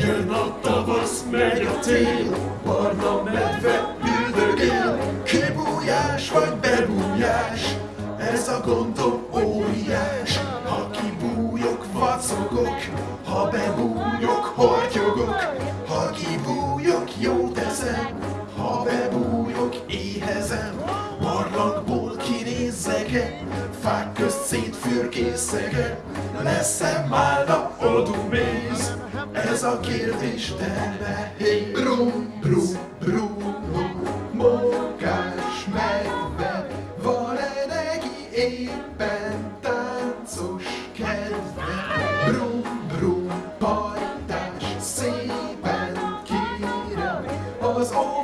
Jön a tavasz, megy a tél, barna medve üldögél, kibújás vagy bebújás, ez a gondom óriás. Ha kibújok, vacogok, ha bebújok, hortyogok, ha kibújok, jó teszem, kinézzek-e, fák közt szétfürkészek-e, lesz-e málna oduméz, ez a kérdés de nehéz. Brum, brum, brum, mókás medve, van-e neki éppen táncos kedve? Brum, brum, pajtás, szépen kérem, az óvoda